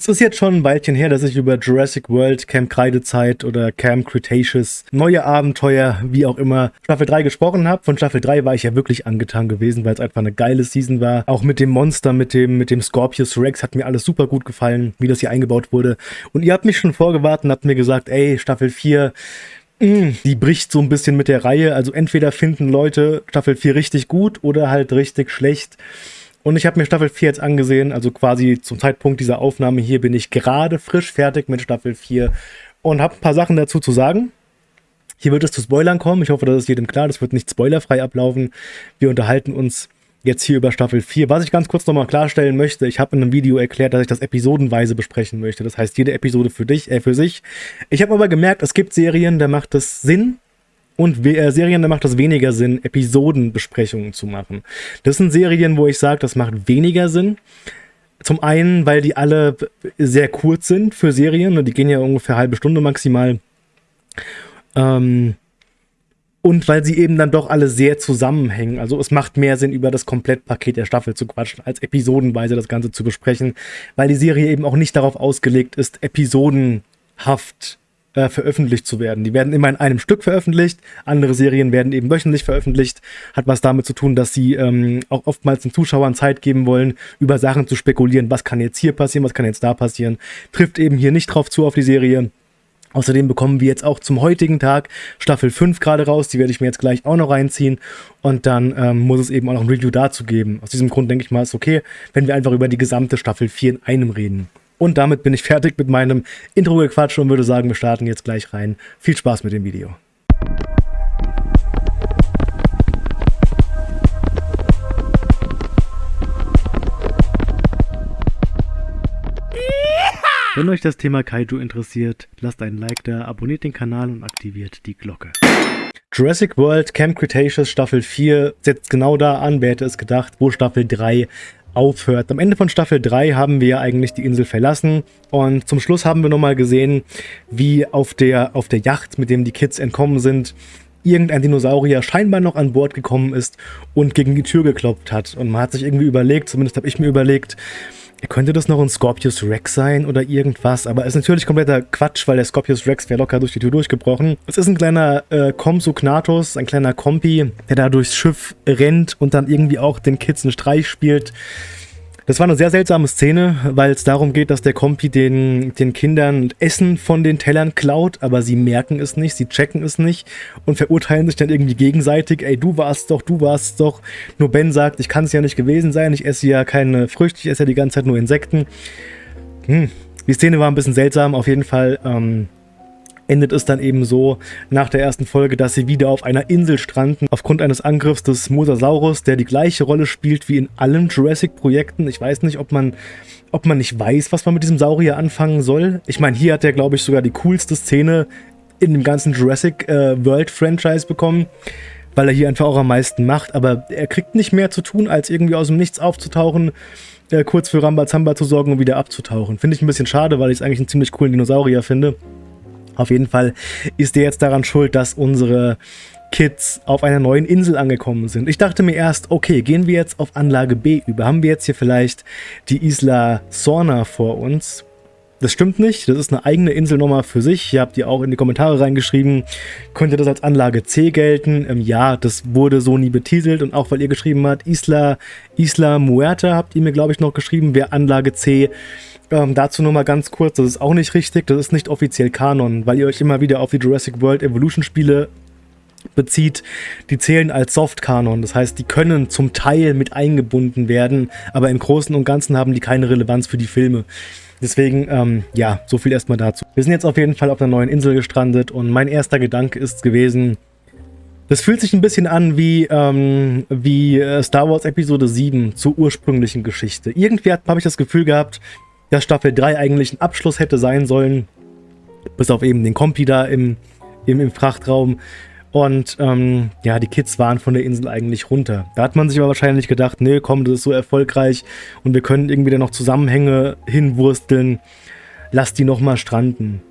Es ist jetzt schon ein Weilchen her, dass ich über Jurassic World, Camp Kreidezeit oder Camp Cretaceous, neue Abenteuer, wie auch immer, Staffel 3 gesprochen habe. Von Staffel 3 war ich ja wirklich angetan gewesen, weil es einfach eine geile Season war. Auch mit dem Monster, mit dem, mit dem Scorpius Rex hat mir alles super gut gefallen, wie das hier eingebaut wurde. Und ihr habt mich schon vorgewartet und habt mir gesagt, ey, Staffel 4 mm, die bricht so ein bisschen mit der Reihe. Also entweder finden Leute Staffel 4 richtig gut oder halt richtig schlecht. Und ich habe mir Staffel 4 jetzt angesehen, also quasi zum Zeitpunkt dieser Aufnahme hier bin ich gerade frisch fertig mit Staffel 4 und habe ein paar Sachen dazu zu sagen. Hier wird es zu Spoilern kommen, ich hoffe, das ist jedem klar, das wird nicht spoilerfrei ablaufen. Wir unterhalten uns jetzt hier über Staffel 4. Was ich ganz kurz nochmal klarstellen möchte, ich habe in einem Video erklärt, dass ich das episodenweise besprechen möchte. Das heißt, jede Episode für dich, äh, für sich. Ich habe aber gemerkt, es gibt Serien, da macht es Sinn, und äh, Serien, da macht es weniger Sinn, Episodenbesprechungen zu machen. Das sind Serien, wo ich sage, das macht weniger Sinn. Zum einen, weil die alle sehr kurz sind für Serien. Ne, die gehen ja ungefähr halbe Stunde maximal. Ähm, und weil sie eben dann doch alle sehr zusammenhängen. Also es macht mehr Sinn, über das Komplettpaket der Staffel zu quatschen, als episodenweise das Ganze zu besprechen, weil die Serie eben auch nicht darauf ausgelegt ist, episodenhaft äh, veröffentlicht zu werden. Die werden immer in einem Stück veröffentlicht, andere Serien werden eben wöchentlich veröffentlicht. Hat was damit zu tun, dass sie ähm, auch oftmals den Zuschauern Zeit geben wollen, über Sachen zu spekulieren, was kann jetzt hier passieren, was kann jetzt da passieren. Trifft eben hier nicht drauf zu auf die Serie. Außerdem bekommen wir jetzt auch zum heutigen Tag Staffel 5 gerade raus, die werde ich mir jetzt gleich auch noch reinziehen und dann ähm, muss es eben auch noch ein Review dazu geben. Aus diesem Grund denke ich mal, ist okay, wenn wir einfach über die gesamte Staffel 4 in einem reden. Und damit bin ich fertig mit meinem Intro-Gequatsch und würde sagen, wir starten jetzt gleich rein. Viel Spaß mit dem Video. Wenn euch das Thema Kaiju interessiert, lasst einen Like da, abonniert den Kanal und aktiviert die Glocke. Jurassic World Camp Cretaceous Staffel 4 setzt genau da an, wer hätte es gedacht, wo Staffel 3 aufhört. Am Ende von Staffel 3 haben wir ja eigentlich die Insel verlassen und zum Schluss haben wir nochmal gesehen, wie auf der, auf der Yacht, mit dem die Kids entkommen sind, irgendein Dinosaurier scheinbar noch an Bord gekommen ist und gegen die Tür geklopft hat. Und man hat sich irgendwie überlegt, zumindest habe ich mir überlegt, könnte das noch ein Scorpius Rex sein oder irgendwas? Aber ist natürlich kompletter Quatsch, weil der Scorpius Rex wäre locker durch die Tür durchgebrochen. Es ist ein kleiner äh, Compsognathus, ein kleiner Kompi, der da durchs Schiff rennt und dann irgendwie auch den Kids einen Streich spielt. Das war eine sehr seltsame Szene, weil es darum geht, dass der Kompi den, den Kindern Essen von den Tellern klaut, aber sie merken es nicht, sie checken es nicht und verurteilen sich dann irgendwie gegenseitig. Ey, du warst doch, du warst doch. Nur Ben sagt, ich kann es ja nicht gewesen sein, ich esse ja keine Früchte, ich esse ja die ganze Zeit nur Insekten. Hm. Die Szene war ein bisschen seltsam, auf jeden Fall. Ähm, endet es dann eben so nach der ersten Folge, dass sie wieder auf einer Insel stranden, aufgrund eines Angriffs des Mosasaurus, der die gleiche Rolle spielt wie in allen Jurassic-Projekten. Ich weiß nicht, ob man, ob man nicht weiß, was man mit diesem Saurier anfangen soll. Ich meine, hier hat er, glaube ich, sogar die coolste Szene in dem ganzen Jurassic äh, World-Franchise bekommen weil er hier einfach auch am meisten macht, aber er kriegt nicht mehr zu tun, als irgendwie aus dem Nichts aufzutauchen, äh, kurz für Rambazamba zu sorgen und wieder abzutauchen. Finde ich ein bisschen schade, weil ich es eigentlich einen ziemlich coolen Dinosaurier finde. Auf jeden Fall ist der jetzt daran schuld, dass unsere Kids auf einer neuen Insel angekommen sind. Ich dachte mir erst, okay, gehen wir jetzt auf Anlage B über. Haben wir jetzt hier vielleicht die Isla Sorna vor uns? Das stimmt nicht, das ist eine eigene Inselnummer für sich. Ihr habt ihr auch in die Kommentare reingeschrieben. Könnte das als Anlage C gelten? Ähm, ja, das wurde so nie betitelt und auch weil ihr geschrieben habt, Isla, Isla Muerta habt ihr mir glaube ich noch geschrieben, wäre Anlage C. Ähm, dazu nur mal ganz kurz, das ist auch nicht richtig, das ist nicht offiziell Kanon, weil ihr euch immer wieder auf die Jurassic World Evolution Spiele bezieht, die zählen als Soft-Kanon. Das heißt, die können zum Teil mit eingebunden werden, aber im Großen und Ganzen haben die keine Relevanz für die Filme. Deswegen, ähm, ja, so viel erstmal dazu. Wir sind jetzt auf jeden Fall auf einer neuen Insel gestrandet und mein erster Gedanke ist gewesen, das fühlt sich ein bisschen an wie, ähm, wie äh, Star Wars Episode 7 zur ursprünglichen Geschichte. Irgendwie habe ich das Gefühl gehabt, dass Staffel 3 eigentlich ein Abschluss hätte sein sollen. Bis auf eben den Kompi da im, im, im Frachtraum. Und ähm, ja, die Kids waren von der Insel eigentlich runter. Da hat man sich aber wahrscheinlich gedacht, nee, komm, das ist so erfolgreich und wir können irgendwie da noch Zusammenhänge hinwursteln. Lass die nochmal stranden.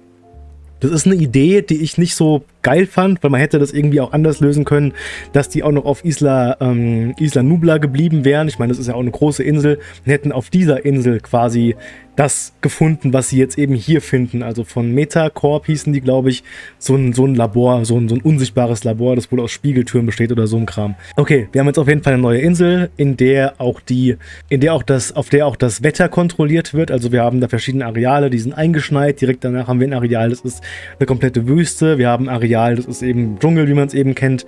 Das ist eine Idee, die ich nicht so geil fand, weil man hätte das irgendwie auch anders lösen können, dass die auch noch auf Isla, ähm, Isla Nubla geblieben wären. Ich meine, das ist ja auch eine große Insel und hätten auf dieser Insel quasi das gefunden, was sie jetzt eben hier finden. Also von Metacorp hießen die, glaube ich, so ein, so ein Labor, so ein, so ein unsichtbares Labor, das wohl aus Spiegeltüren besteht oder so ein Kram. Okay, wir haben jetzt auf jeden Fall eine neue Insel, in der auch die, in der auch das, auf der auch das Wetter kontrolliert wird. Also wir haben da verschiedene Areale, die sind eingeschneit. Direkt danach haben wir ein Areal, das ist eine komplette Wüste. Wir haben ein Areal, das ist eben Dschungel, wie man es eben kennt.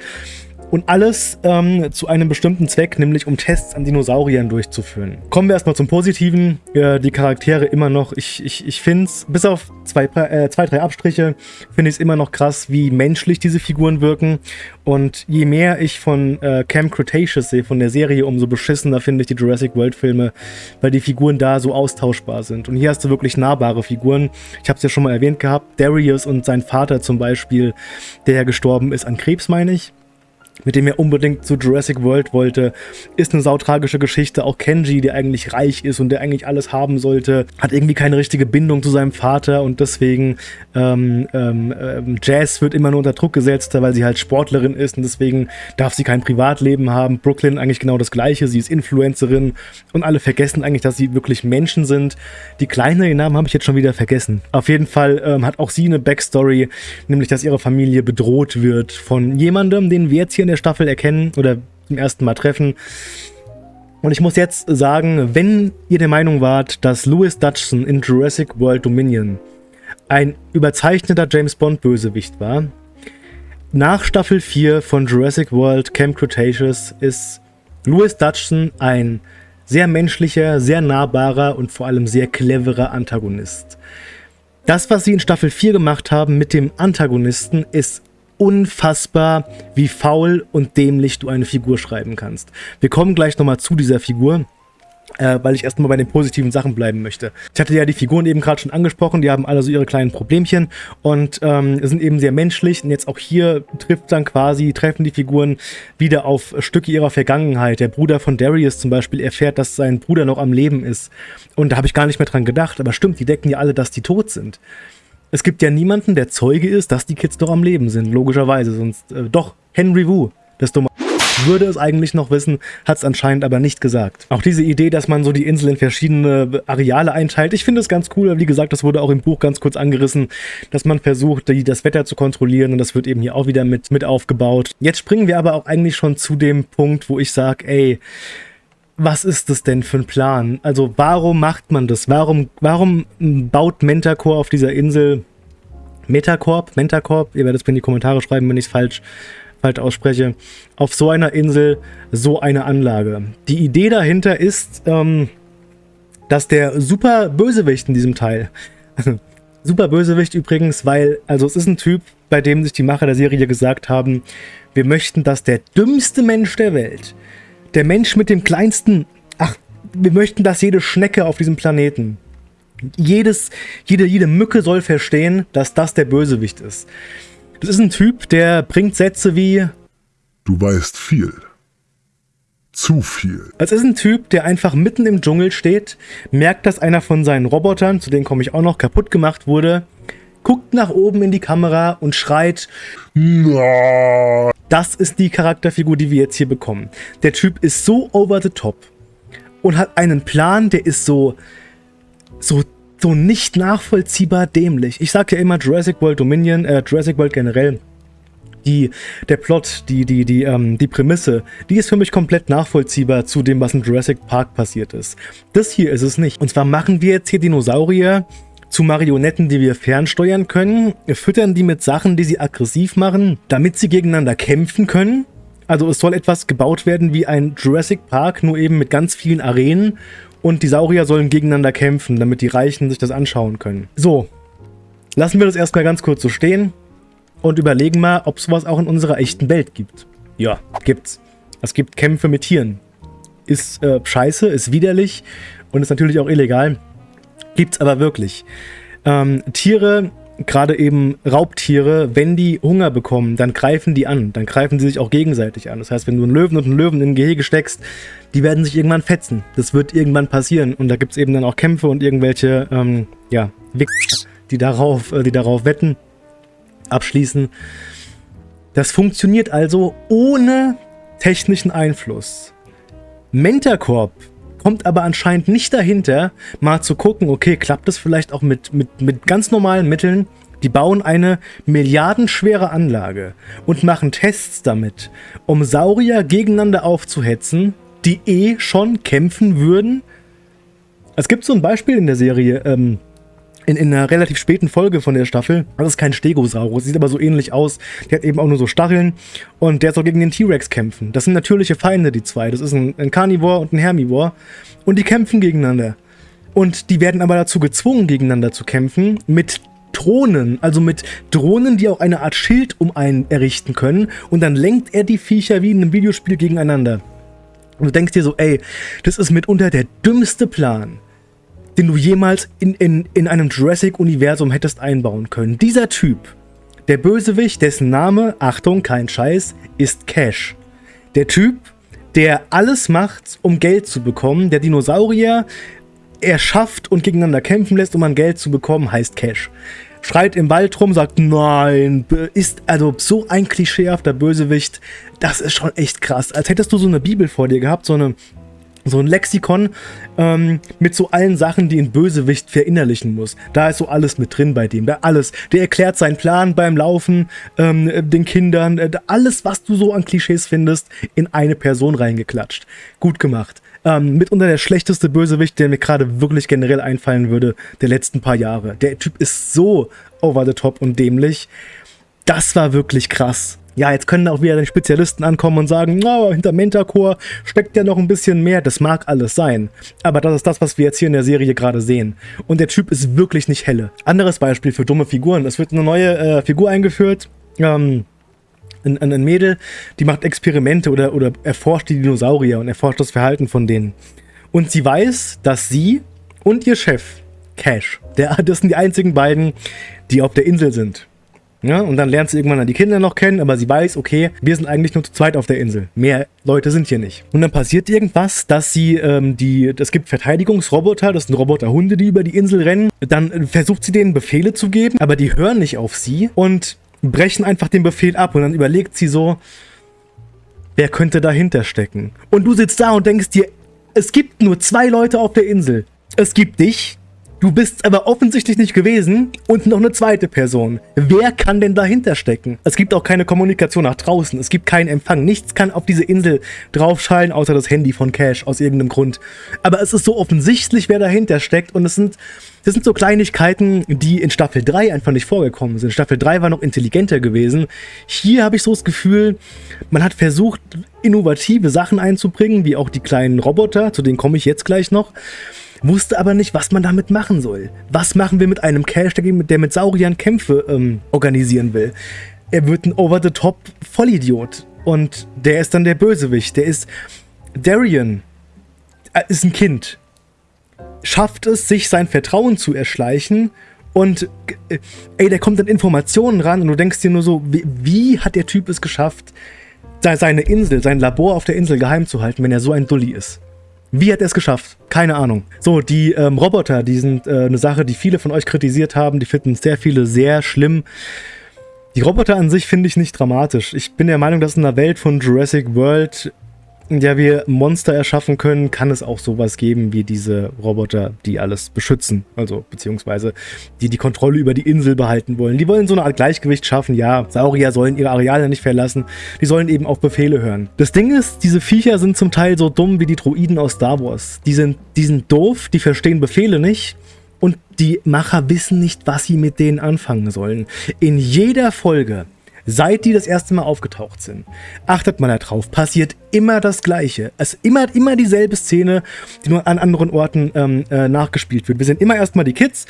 Und alles ähm, zu einem bestimmten Zweck, nämlich um Tests an Dinosauriern durchzuführen. Kommen wir erstmal zum Positiven. Äh, die Charaktere immer noch, ich, ich, ich finde es, bis auf zwei, äh, zwei, drei Abstriche, finde ich es immer noch krass, wie menschlich diese Figuren wirken. Und je mehr ich von äh, Camp Cretaceous sehe, von der Serie, umso beschissener finde ich die Jurassic World Filme, weil die Figuren da so austauschbar sind. Und hier hast du wirklich nahbare Figuren. Ich habe es ja schon mal erwähnt gehabt, Darius und sein Vater zum Beispiel, der ja gestorben ist an Krebs, meine ich mit dem er unbedingt zu Jurassic World wollte. Ist eine sautragische Geschichte. Auch Kenji, der eigentlich reich ist und der eigentlich alles haben sollte, hat irgendwie keine richtige Bindung zu seinem Vater und deswegen ähm, ähm, ähm, Jazz wird immer nur unter Druck gesetzt, weil sie halt Sportlerin ist und deswegen darf sie kein Privatleben haben. Brooklyn eigentlich genau das gleiche. Sie ist Influencerin und alle vergessen eigentlich, dass sie wirklich Menschen sind. Die Kleine, den Namen habe ich jetzt schon wieder vergessen. Auf jeden Fall ähm, hat auch sie eine Backstory, nämlich dass ihre Familie bedroht wird von jemandem, den wir jetzt hier in der Staffel erkennen oder zum ersten Mal treffen. Und ich muss jetzt sagen, wenn ihr der Meinung wart, dass Louis Dutchson in Jurassic World Dominion ein überzeichneter James Bond Bösewicht war, nach Staffel 4 von Jurassic World Camp Cretaceous ist Louis Dutchson ein sehr menschlicher, sehr nahbarer und vor allem sehr cleverer Antagonist. Das, was sie in Staffel 4 gemacht haben mit dem Antagonisten, ist unfassbar, wie faul und dämlich du eine Figur schreiben kannst. Wir kommen gleich nochmal zu dieser Figur äh, weil ich erstmal bei den positiven Sachen bleiben möchte. Ich hatte ja die Figuren eben gerade schon angesprochen, die haben alle so ihre kleinen Problemchen und ähm, sind eben sehr menschlich und jetzt auch hier trifft dann quasi, treffen die Figuren wieder auf Stücke ihrer Vergangenheit. Der Bruder von Darius zum Beispiel erfährt, dass sein Bruder noch am Leben ist und da habe ich gar nicht mehr dran gedacht, aber stimmt, die decken ja alle, dass die tot sind. Es gibt ja niemanden, der Zeuge ist, dass die Kids doch am Leben sind, logischerweise. Sonst, äh, doch, Henry Wu, das dumme würde es eigentlich noch wissen, hat es anscheinend aber nicht gesagt. Auch diese Idee, dass man so die Insel in verschiedene Areale einteilt, ich finde es ganz cool. Wie gesagt, das wurde auch im Buch ganz kurz angerissen, dass man versucht, die, das Wetter zu kontrollieren und das wird eben hier auch wieder mit, mit aufgebaut. Jetzt springen wir aber auch eigentlich schon zu dem Punkt, wo ich sage, ey, was ist das denn für ein Plan? Also warum macht man das? Warum, warum baut Mentacore auf dieser Insel Metacorp, Mentacorp, ihr werdet es mir in die Kommentare schreiben, wenn ich es falsch, falsch ausspreche, auf so einer Insel so eine Anlage. Die Idee dahinter ist, ähm, dass der super Bösewicht in diesem Teil, super Bösewicht übrigens, weil, also es ist ein Typ, bei dem sich die Macher der Serie gesagt haben, wir möchten, dass der dümmste Mensch der Welt der Mensch mit dem kleinsten... Ach, wir möchten, dass jede Schnecke auf diesem Planeten, jedes, jede, jede Mücke soll verstehen, dass das der Bösewicht ist. Das ist ein Typ, der bringt Sätze wie... Du weißt viel. Zu viel. Es ist ein Typ, der einfach mitten im Dschungel steht, merkt, dass einer von seinen Robotern, zu denen komme ich auch noch, kaputt gemacht wurde, guckt nach oben in die Kamera und schreit. Das ist die Charakterfigur, die wir jetzt hier bekommen. Der Typ ist so over the top und hat einen Plan, der ist so, so, so nicht nachvollziehbar dämlich. Ich sage ja immer Jurassic World Dominion, äh, Jurassic World generell, die, der Plot, die, die, die, ähm, die Prämisse, die ist für mich komplett nachvollziehbar zu dem, was in Jurassic Park passiert ist. Das hier ist es nicht. Und zwar machen wir jetzt hier Dinosaurier, zu Marionetten, die wir fernsteuern können, füttern die mit Sachen, die sie aggressiv machen, damit sie gegeneinander kämpfen können. Also es soll etwas gebaut werden wie ein Jurassic Park, nur eben mit ganz vielen Arenen und die Saurier sollen gegeneinander kämpfen, damit die Reichen sich das anschauen können. So, lassen wir das erstmal ganz kurz so stehen und überlegen mal, ob sowas auch in unserer echten Welt gibt. Ja, gibt's. Es gibt Kämpfe mit Tieren. Ist äh, scheiße, ist widerlich und ist natürlich auch illegal. Gibt's aber wirklich. Ähm, Tiere, gerade eben Raubtiere, wenn die Hunger bekommen, dann greifen die an. Dann greifen sie sich auch gegenseitig an. Das heißt, wenn du einen Löwen und einen Löwen in ein Gehege steckst, die werden sich irgendwann fetzen. Das wird irgendwann passieren. Und da gibt es eben dann auch Kämpfe und irgendwelche, ähm, ja, Wichser, die darauf, äh, die darauf wetten, abschließen. Das funktioniert also ohne technischen Einfluss. Mentacorp kommt aber anscheinend nicht dahinter, mal zu gucken, okay, klappt das vielleicht auch mit, mit, mit ganz normalen Mitteln? Die bauen eine milliardenschwere Anlage und machen Tests damit, um Saurier gegeneinander aufzuhetzen, die eh schon kämpfen würden. Es gibt so ein Beispiel in der Serie, ähm, in, in, einer relativ späten Folge von der Staffel. Das ist kein Stegosaurus, sieht aber so ähnlich aus. Der hat eben auch nur so Stacheln und der soll gegen den T-Rex kämpfen. Das sind natürliche Feinde, die zwei. Das ist ein, ein Carnivore und ein Hermivore. Und die kämpfen gegeneinander. Und die werden aber dazu gezwungen, gegeneinander zu kämpfen, mit Drohnen, also mit Drohnen, die auch eine Art Schild um einen errichten können. Und dann lenkt er die Viecher wie in einem Videospiel gegeneinander. Und du denkst dir so, ey, das ist mitunter der dümmste Plan den du jemals in, in, in einem Jurassic-Universum hättest einbauen können. Dieser Typ, der Bösewicht, dessen Name, Achtung, kein Scheiß, ist Cash. Der Typ, der alles macht, um Geld zu bekommen, der Dinosaurier erschafft und gegeneinander kämpfen lässt, um an Geld zu bekommen, heißt Cash. Schreit im Wald rum, sagt, nein, ist also so ein klischeehafter Bösewicht, das ist schon echt krass. Als hättest du so eine Bibel vor dir gehabt, so eine so ein Lexikon ähm, mit so allen Sachen, die ein Bösewicht verinnerlichen muss. Da ist so alles mit drin bei dem. Da alles. Der erklärt seinen Plan beim Laufen, ähm, den Kindern, äh, alles, was du so an Klischees findest, in eine Person reingeklatscht. Gut gemacht. Ähm, mitunter der schlechteste Bösewicht, der mir gerade wirklich generell einfallen würde, der letzten paar Jahre. Der Typ ist so over the top und dämlich. Das war wirklich krass ja, jetzt können auch wieder die Spezialisten ankommen und sagen, no, hinter Mentacore steckt ja noch ein bisschen mehr. Das mag alles sein. Aber das ist das, was wir jetzt hier in der Serie gerade sehen. Und der Typ ist wirklich nicht helle. Anderes Beispiel für dumme Figuren. Es wird eine neue äh, Figur eingeführt. Ähm, ein, ein Mädel, die macht Experimente oder, oder erforscht die Dinosaurier und erforscht das Verhalten von denen. Und sie weiß, dass sie und ihr Chef, Cash, der, das sind die einzigen beiden, die auf der Insel sind. Ja, und dann lernt sie irgendwann die Kinder noch kennen, aber sie weiß, okay, wir sind eigentlich nur zu zweit auf der Insel. Mehr Leute sind hier nicht. Und dann passiert irgendwas, dass sie ähm, die, es gibt Verteidigungsroboter, das sind Roboterhunde, die über die Insel rennen. Dann äh, versucht sie denen Befehle zu geben, aber die hören nicht auf sie und brechen einfach den Befehl ab. Und dann überlegt sie so, wer könnte dahinter stecken? Und du sitzt da und denkst dir, es gibt nur zwei Leute auf der Insel. Es gibt dich, Du bist aber offensichtlich nicht gewesen und noch eine zweite Person. Wer kann denn dahinter stecken? Es gibt auch keine Kommunikation nach draußen. Es gibt keinen Empfang. Nichts kann auf diese Insel draufschallen, außer das Handy von Cash aus irgendeinem Grund. Aber es ist so offensichtlich, wer dahinter steckt und es sind, das sind so Kleinigkeiten, die in Staffel 3 einfach nicht vorgekommen sind. Staffel 3 war noch intelligenter gewesen. Hier habe ich so das Gefühl, man hat versucht, innovative Sachen einzubringen, wie auch die kleinen Roboter, zu denen komme ich jetzt gleich noch wusste aber nicht, was man damit machen soll. Was machen wir mit einem Cash, der mit Sauriern Kämpfe ähm, organisieren will? Er wird ein Over-the-Top-Vollidiot. Und der ist dann der Bösewicht. Der ist... Darian äh, ist ein Kind. Schafft es, sich sein Vertrauen zu erschleichen und äh, ey, der kommt an Informationen ran und du denkst dir nur so, wie, wie hat der Typ es geschafft, seine Insel, sein Labor auf der Insel geheim zu halten, wenn er so ein Dulli ist? Wie hat er es geschafft? Keine Ahnung. So, die ähm, Roboter, die sind äh, eine Sache, die viele von euch kritisiert haben. Die finden sehr viele sehr schlimm. Die Roboter an sich finde ich nicht dramatisch. Ich bin der Meinung, dass in der Welt von Jurassic World der wir Monster erschaffen können, kann es auch sowas geben wie diese Roboter, die alles beschützen. Also, beziehungsweise, die die Kontrolle über die Insel behalten wollen. Die wollen so eine Art Gleichgewicht schaffen. Ja, Saurier sollen ihre Areale nicht verlassen. Die sollen eben auf Befehle hören. Das Ding ist, diese Viecher sind zum Teil so dumm wie die Droiden aus Star Wars. Die sind, die sind doof, die verstehen Befehle nicht. Und die Macher wissen nicht, was sie mit denen anfangen sollen. In jeder Folge seit die das erste Mal aufgetaucht sind. Achtet mal darauf, passiert immer das Gleiche. Es immer, immer dieselbe Szene, die nur an anderen Orten ähm, äh, nachgespielt wird. Wir sind immer erstmal die Kids,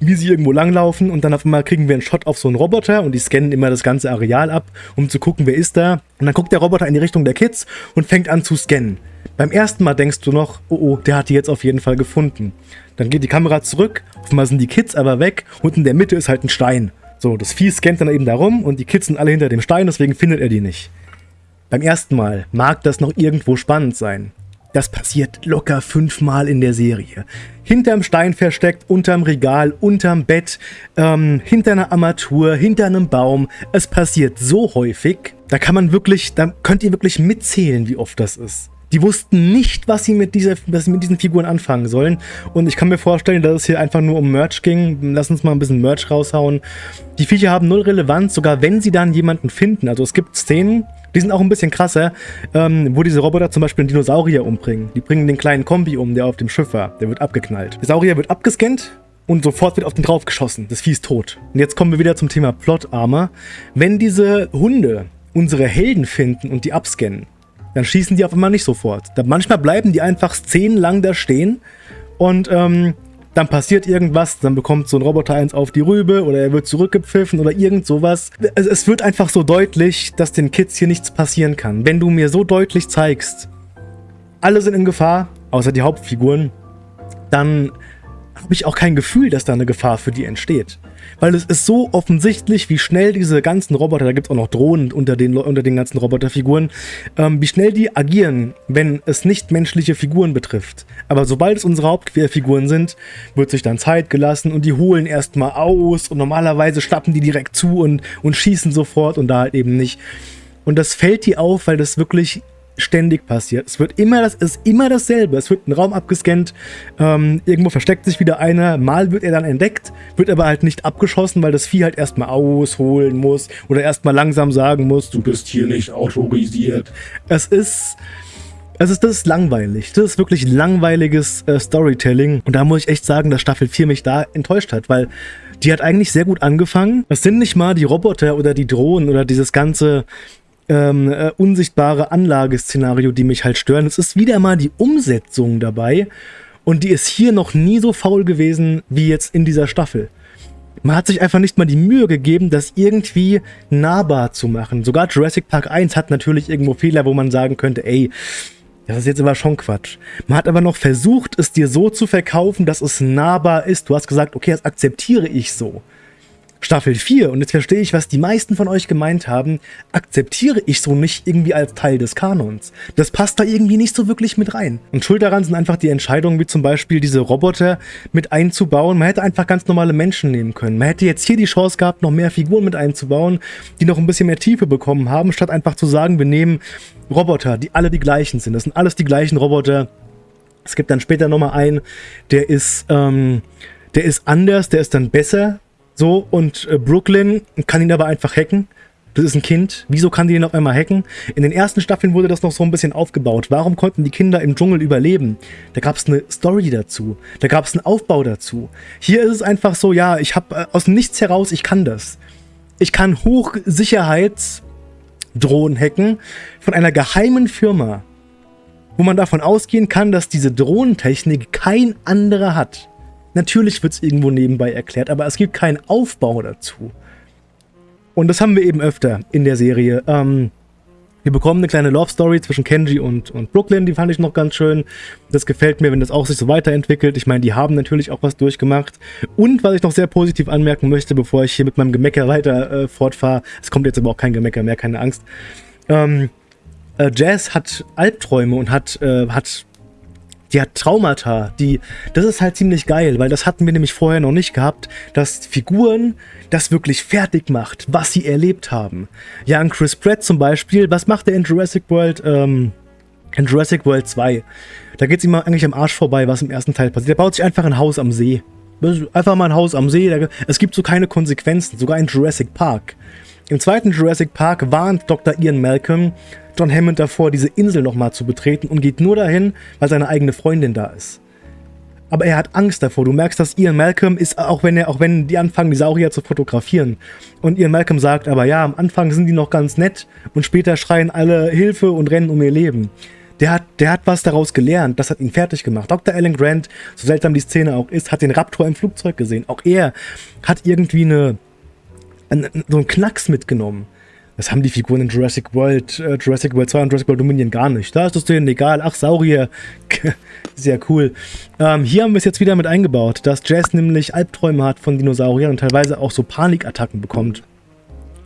wie sie irgendwo langlaufen und dann auf einmal kriegen wir einen Shot auf so einen Roboter und die scannen immer das ganze Areal ab, um zu gucken, wer ist da. Und dann guckt der Roboter in die Richtung der Kids und fängt an zu scannen. Beim ersten Mal denkst du noch, oh oh, der hat die jetzt auf jeden Fall gefunden. Dann geht die Kamera zurück, auf einmal sind die Kids aber weg und in der Mitte ist halt ein Stein. So, das Vieh scannt dann eben da rum und die Kids sind alle hinter dem Stein, deswegen findet er die nicht. Beim ersten Mal mag das noch irgendwo spannend sein. Das passiert locker fünfmal in der Serie. Hinterm Stein versteckt, unterm Regal, unterm Bett, ähm, hinter einer Armatur, hinter einem Baum. Es passiert so häufig, da kann man wirklich, da könnt ihr wirklich mitzählen, wie oft das ist. Die wussten nicht, was sie mit, dieser, was sie mit diesen Figuren anfangen sollen. Und ich kann mir vorstellen, dass es hier einfach nur um Merch ging. Lass uns mal ein bisschen Merch raushauen. Die Viecher haben null Relevanz, sogar wenn sie dann jemanden finden. Also es gibt Szenen, die sind auch ein bisschen krasser, ähm, wo diese Roboter zum Beispiel einen Dinosaurier umbringen. Die bringen den kleinen Kombi um, der auf dem Schiff war. Der wird abgeknallt. Der Saurier wird abgescannt und sofort wird auf den drauf geschossen. Das Vieh ist tot. Und jetzt kommen wir wieder zum Thema Plot Armor. Wenn diese Hunde unsere Helden finden und die abscannen, dann schießen die auf einmal nicht sofort. Da manchmal bleiben die einfach szenenlang da stehen und ähm, dann passiert irgendwas, dann bekommt so ein Roboter eins auf die Rübe oder er wird zurückgepfiffen oder irgend sowas. Es, es wird einfach so deutlich, dass den Kids hier nichts passieren kann. Wenn du mir so deutlich zeigst, alle sind in Gefahr, außer die Hauptfiguren, dann habe ich auch kein Gefühl, dass da eine Gefahr für die entsteht. Weil es ist so offensichtlich, wie schnell diese ganzen Roboter, da gibt es auch noch Drohnen unter den, unter den ganzen Roboterfiguren, ähm, wie schnell die agieren, wenn es nicht menschliche Figuren betrifft. Aber sobald es unsere Hauptquerfiguren sind, wird sich dann Zeit gelassen und die holen erstmal aus und normalerweise schlappen die direkt zu und, und schießen sofort und da halt eben nicht. Und das fällt dir auf, weil das wirklich ständig passiert. Es wird immer, das ist immer dasselbe. Es wird ein Raum abgescannt, ähm, irgendwo versteckt sich wieder einer, mal wird er dann entdeckt, wird aber halt nicht abgeschossen, weil das Vieh halt erstmal ausholen muss oder erstmal langsam sagen muss, du bist hier nicht autorisiert. Es ist... Es ist, das ist langweilig. Das ist wirklich langweiliges äh, Storytelling. Und da muss ich echt sagen, dass Staffel 4 mich da enttäuscht hat, weil die hat eigentlich sehr gut angefangen. Es sind nicht mal die Roboter oder die Drohnen oder dieses ganze ähm, äh, unsichtbare Anlageszenario, die mich halt stören. Es ist wieder mal die Umsetzung dabei und die ist hier noch nie so faul gewesen wie jetzt in dieser Staffel. Man hat sich einfach nicht mal die Mühe gegeben, das irgendwie nahbar zu machen. Sogar Jurassic Park 1 hat natürlich irgendwo Fehler, wo man sagen könnte, ey, das ist jetzt aber schon Quatsch. Man hat aber noch versucht, es dir so zu verkaufen, dass es nahbar ist. Du hast gesagt, okay, das akzeptiere ich so. Staffel 4, und jetzt verstehe ich, was die meisten von euch gemeint haben, akzeptiere ich so nicht irgendwie als Teil des Kanons. Das passt da irgendwie nicht so wirklich mit rein. Und schuld daran sind einfach die Entscheidungen, wie zum Beispiel diese Roboter mit einzubauen. Man hätte einfach ganz normale Menschen nehmen können. Man hätte jetzt hier die Chance gehabt, noch mehr Figuren mit einzubauen, die noch ein bisschen mehr Tiefe bekommen haben, statt einfach zu sagen, wir nehmen Roboter, die alle die gleichen sind. Das sind alles die gleichen Roboter. Es gibt dann später nochmal einen, der ist, ähm, der ist anders, der ist dann besser so, und äh, Brooklyn kann ihn aber einfach hacken. Das ist ein Kind. Wieso kann die ihn auf einmal hacken? In den ersten Staffeln wurde das noch so ein bisschen aufgebaut. Warum konnten die Kinder im Dschungel überleben? Da gab es eine Story dazu. Da gab es einen Aufbau dazu. Hier ist es einfach so, ja, ich habe äh, aus nichts heraus, ich kann das. Ich kann Hochsicherheitsdrohnen hacken von einer geheimen Firma, wo man davon ausgehen kann, dass diese Drohnentechnik kein anderer hat. Natürlich wird es irgendwo nebenbei erklärt, aber es gibt keinen Aufbau dazu. Und das haben wir eben öfter in der Serie. Ähm, wir bekommen eine kleine Love Story zwischen Kenji und, und Brooklyn, die fand ich noch ganz schön. Das gefällt mir, wenn das auch sich so weiterentwickelt. Ich meine, die haben natürlich auch was durchgemacht. Und was ich noch sehr positiv anmerken möchte, bevor ich hier mit meinem Gemecker weiter äh, fortfahre, es kommt jetzt aber auch kein Gemecker mehr, keine Angst. Ähm, äh, Jazz hat Albträume und hat, äh, hat die hat Traumata, die, das ist halt ziemlich geil, weil das hatten wir nämlich vorher noch nicht gehabt, dass Figuren das wirklich fertig macht, was sie erlebt haben. Ja, an Chris Pratt zum Beispiel, was macht er in Jurassic World, ähm, in Jurassic World 2? Da geht es ihm eigentlich am Arsch vorbei, was im ersten Teil passiert. Er baut sich einfach ein Haus am See. Einfach mal ein Haus am See, es gibt so keine Konsequenzen, sogar in Jurassic Park. Im zweiten Jurassic Park warnt Dr. Ian Malcolm, John Hammond davor, diese Insel nochmal zu betreten und geht nur dahin, weil seine eigene Freundin da ist. Aber er hat Angst davor. Du merkst, dass Ian Malcolm ist, auch wenn er, auch wenn die anfangen, die Saurier zu fotografieren. Und Ian Malcolm sagt aber, ja, am Anfang sind die noch ganz nett und später schreien alle Hilfe und rennen um ihr Leben. Der hat, der hat was daraus gelernt, das hat ihn fertig gemacht. Dr. Alan Grant, so seltsam die Szene auch ist, hat den Raptor im Flugzeug gesehen. Auch er hat irgendwie eine, so einen Knacks mitgenommen. Das haben die Figuren in Jurassic World, äh, Jurassic World 2 und Jurassic World Dominion gar nicht. Da ist es denen egal. Ach, Saurier. Sehr cool. Ähm, hier haben wir es jetzt wieder mit eingebaut, dass Jazz nämlich Albträume hat von Dinosauriern und teilweise auch so Panikattacken bekommt.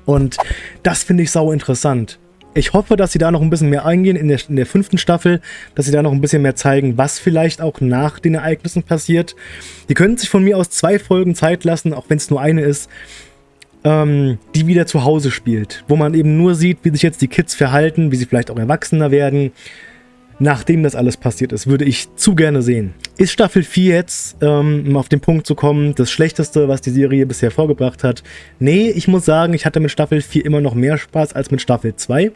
Und das finde ich sau interessant. Ich hoffe, dass sie da noch ein bisschen mehr eingehen in der, in der fünften Staffel, dass sie da noch ein bisschen mehr zeigen, was vielleicht auch nach den Ereignissen passiert. Die können sich von mir aus zwei Folgen Zeit lassen, auch wenn es nur eine ist, ähm, die wieder zu Hause spielt. Wo man eben nur sieht, wie sich jetzt die Kids verhalten, wie sie vielleicht auch erwachsener werden, nachdem das alles passiert ist, würde ich zu gerne sehen. Ist Staffel 4 jetzt, ähm, um auf den Punkt zu kommen, das Schlechteste, was die Serie bisher vorgebracht hat? Nee, ich muss sagen, ich hatte mit Staffel 4 immer noch mehr Spaß als mit Staffel 2.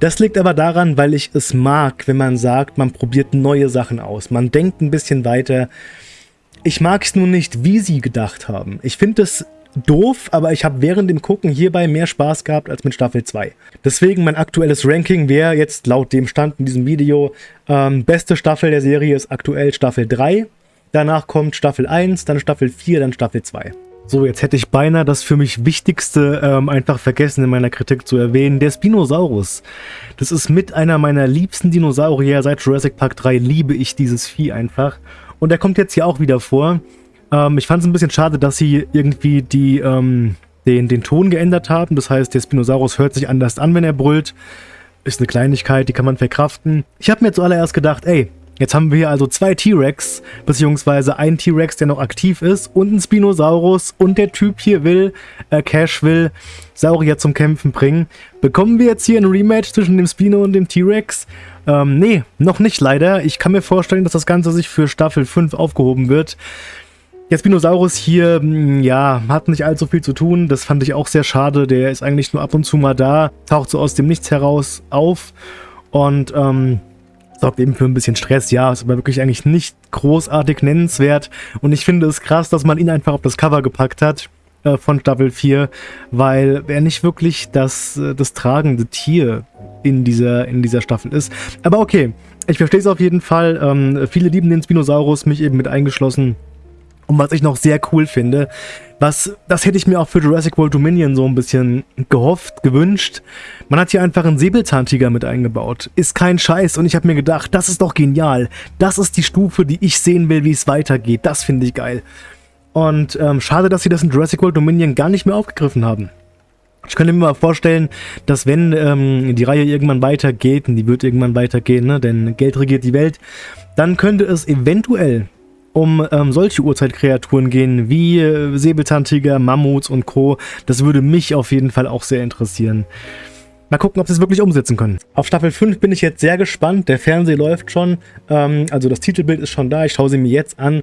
Das liegt aber daran, weil ich es mag, wenn man sagt, man probiert neue Sachen aus. Man denkt ein bisschen weiter. Ich mag es nur nicht, wie sie gedacht haben. Ich finde es doof, aber ich habe während dem Gucken hierbei mehr Spaß gehabt als mit Staffel 2. Deswegen mein aktuelles Ranking wäre jetzt laut dem Stand in diesem Video, ähm, beste Staffel der Serie ist aktuell Staffel 3, danach kommt Staffel 1, dann Staffel 4, dann Staffel 2. So, jetzt hätte ich beinahe das für mich Wichtigste ähm, einfach vergessen in meiner Kritik zu erwähnen, der Spinosaurus. Das ist mit einer meiner liebsten Dinosaurier seit Jurassic Park 3, liebe ich dieses Vieh einfach. Und er kommt jetzt hier auch wieder vor. Ähm, ich fand es ein bisschen schade, dass sie irgendwie die, ähm, den, den Ton geändert haben. Das heißt, der Spinosaurus hört sich anders an, wenn er brüllt. Ist eine Kleinigkeit, die kann man verkraften. Ich habe mir zuallererst gedacht, ey, Jetzt haben wir hier also zwei T-Rex, beziehungsweise ein T-Rex, der noch aktiv ist, und ein Spinosaurus und der Typ hier will, äh, Cash will, Saurier zum Kämpfen bringen. Bekommen wir jetzt hier ein Rematch zwischen dem Spino und dem T-Rex? Ähm, nee, noch nicht leider. Ich kann mir vorstellen, dass das Ganze sich für Staffel 5 aufgehoben wird. Der Spinosaurus hier, hm, ja, hat nicht allzu viel zu tun. Das fand ich auch sehr schade. Der ist eigentlich nur ab und zu mal da, taucht so aus dem Nichts heraus auf und ähm, sorgt eben für ein bisschen Stress. Ja, ist aber wirklich eigentlich nicht großartig nennenswert. Und ich finde es krass, dass man ihn einfach auf das Cover gepackt hat äh, von Staffel 4, weil er nicht wirklich das, äh, das tragende Tier in dieser, in dieser Staffel ist. Aber okay, ich verstehe es auf jeden Fall. Ähm, viele lieben den Spinosaurus, mich eben mit eingeschlossen. Und was ich noch sehr cool finde, was, das hätte ich mir auch für Jurassic World Dominion so ein bisschen gehofft, gewünscht. Man hat hier einfach einen Säbelzahntiger mit eingebaut. Ist kein Scheiß und ich habe mir gedacht, das ist doch genial. Das ist die Stufe, die ich sehen will, wie es weitergeht. Das finde ich geil. Und ähm, schade, dass sie das in Jurassic World Dominion gar nicht mehr aufgegriffen haben. Ich könnte mir mal vorstellen, dass wenn ähm, die Reihe irgendwann weitergeht, und die wird irgendwann weitergehen, ne, denn Geld regiert die Welt, dann könnte es eventuell um ähm, solche Urzeitkreaturen gehen, wie äh, Säbelzahntiger, Mammuts und Co. Das würde mich auf jeden Fall auch sehr interessieren. Mal gucken, ob sie es wirklich umsetzen können. Auf Staffel 5 bin ich jetzt sehr gespannt. Der Fernseher läuft schon, ähm, also das Titelbild ist schon da. Ich schaue sie mir jetzt an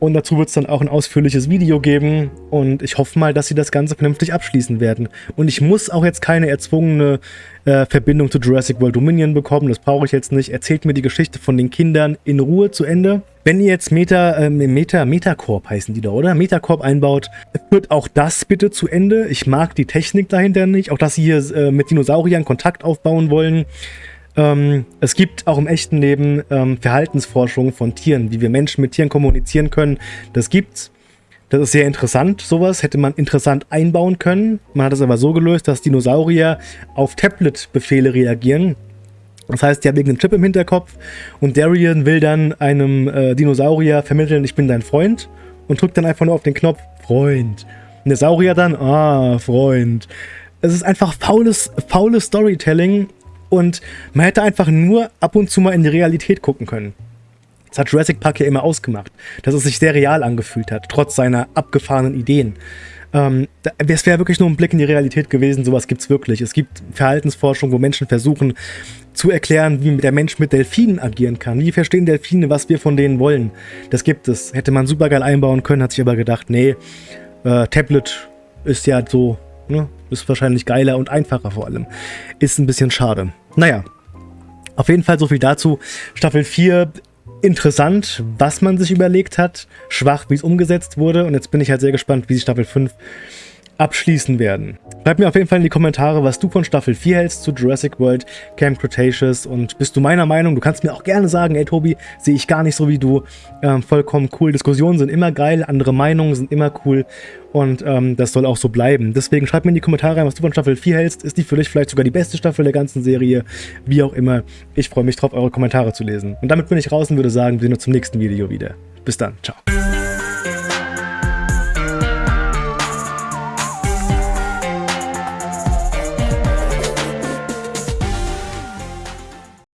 und dazu wird es dann auch ein ausführliches Video geben und ich hoffe mal, dass sie das Ganze vernünftig abschließen werden. Und ich muss auch jetzt keine erzwungene äh, Verbindung zu Jurassic World Dominion bekommen, das brauche ich jetzt nicht. Erzählt mir die Geschichte von den Kindern in Ruhe zu Ende. Wenn ihr jetzt Meta, äh, Meta, Metacorp heißen die da, oder? Metacorp einbaut, führt auch das bitte zu Ende. Ich mag die Technik dahinter nicht, auch dass sie hier äh, mit Dinosauriern Kontakt aufbauen wollen. Ähm, es gibt auch im echten Leben ähm, Verhaltensforschung von Tieren, wie wir Menschen mit Tieren kommunizieren können. Das gibt's. Das ist sehr interessant, sowas. Hätte man interessant einbauen können. Man hat es aber so gelöst, dass Dinosaurier auf Tablet-Befehle reagieren. Das heißt, die haben irgendeinen Chip im Hinterkopf und Darien will dann einem äh, Dinosaurier vermitteln, ich bin dein Freund und drückt dann einfach nur auf den Knopf Freund. Und der Saurier dann, ah, Freund. Es ist einfach faules, faules Storytelling und man hätte einfach nur ab und zu mal in die Realität gucken können. Das hat Jurassic Park ja immer ausgemacht, dass es sich sehr real angefühlt hat, trotz seiner abgefahrenen Ideen. Ähm, es wäre wirklich nur ein Blick in die Realität gewesen, sowas gibt es wirklich. Es gibt Verhaltensforschung, wo Menschen versuchen zu erklären, wie der Mensch mit Delfinen agieren kann. Wie verstehen Delfine, was wir von denen wollen? Das gibt es. Hätte man super geil einbauen können, hat sich aber gedacht, nee, äh, Tablet ist ja so Ne? Ist wahrscheinlich geiler und einfacher vor allem. Ist ein bisschen schade. Naja, auf jeden Fall so viel dazu. Staffel 4 interessant, was man sich überlegt hat, schwach, wie es umgesetzt wurde und jetzt bin ich halt sehr gespannt, wie sich Staffel 5 abschließen werden. Schreib mir auf jeden Fall in die Kommentare, was du von Staffel 4 hältst zu Jurassic World Camp Cretaceous und bist du meiner Meinung? Du kannst mir auch gerne sagen, ey Tobi, sehe ich gar nicht so wie du. Ähm, vollkommen cool. Diskussionen sind immer geil, andere Meinungen sind immer cool und ähm, das soll auch so bleiben. Deswegen schreib mir in die Kommentare, was du von Staffel 4 hältst. Ist die für dich vielleicht sogar die beste Staffel der ganzen Serie? Wie auch immer. Ich freue mich drauf, eure Kommentare zu lesen. Und damit bin ich raus und würde sagen, wir sehen uns zum nächsten Video wieder. Bis dann. Ciao.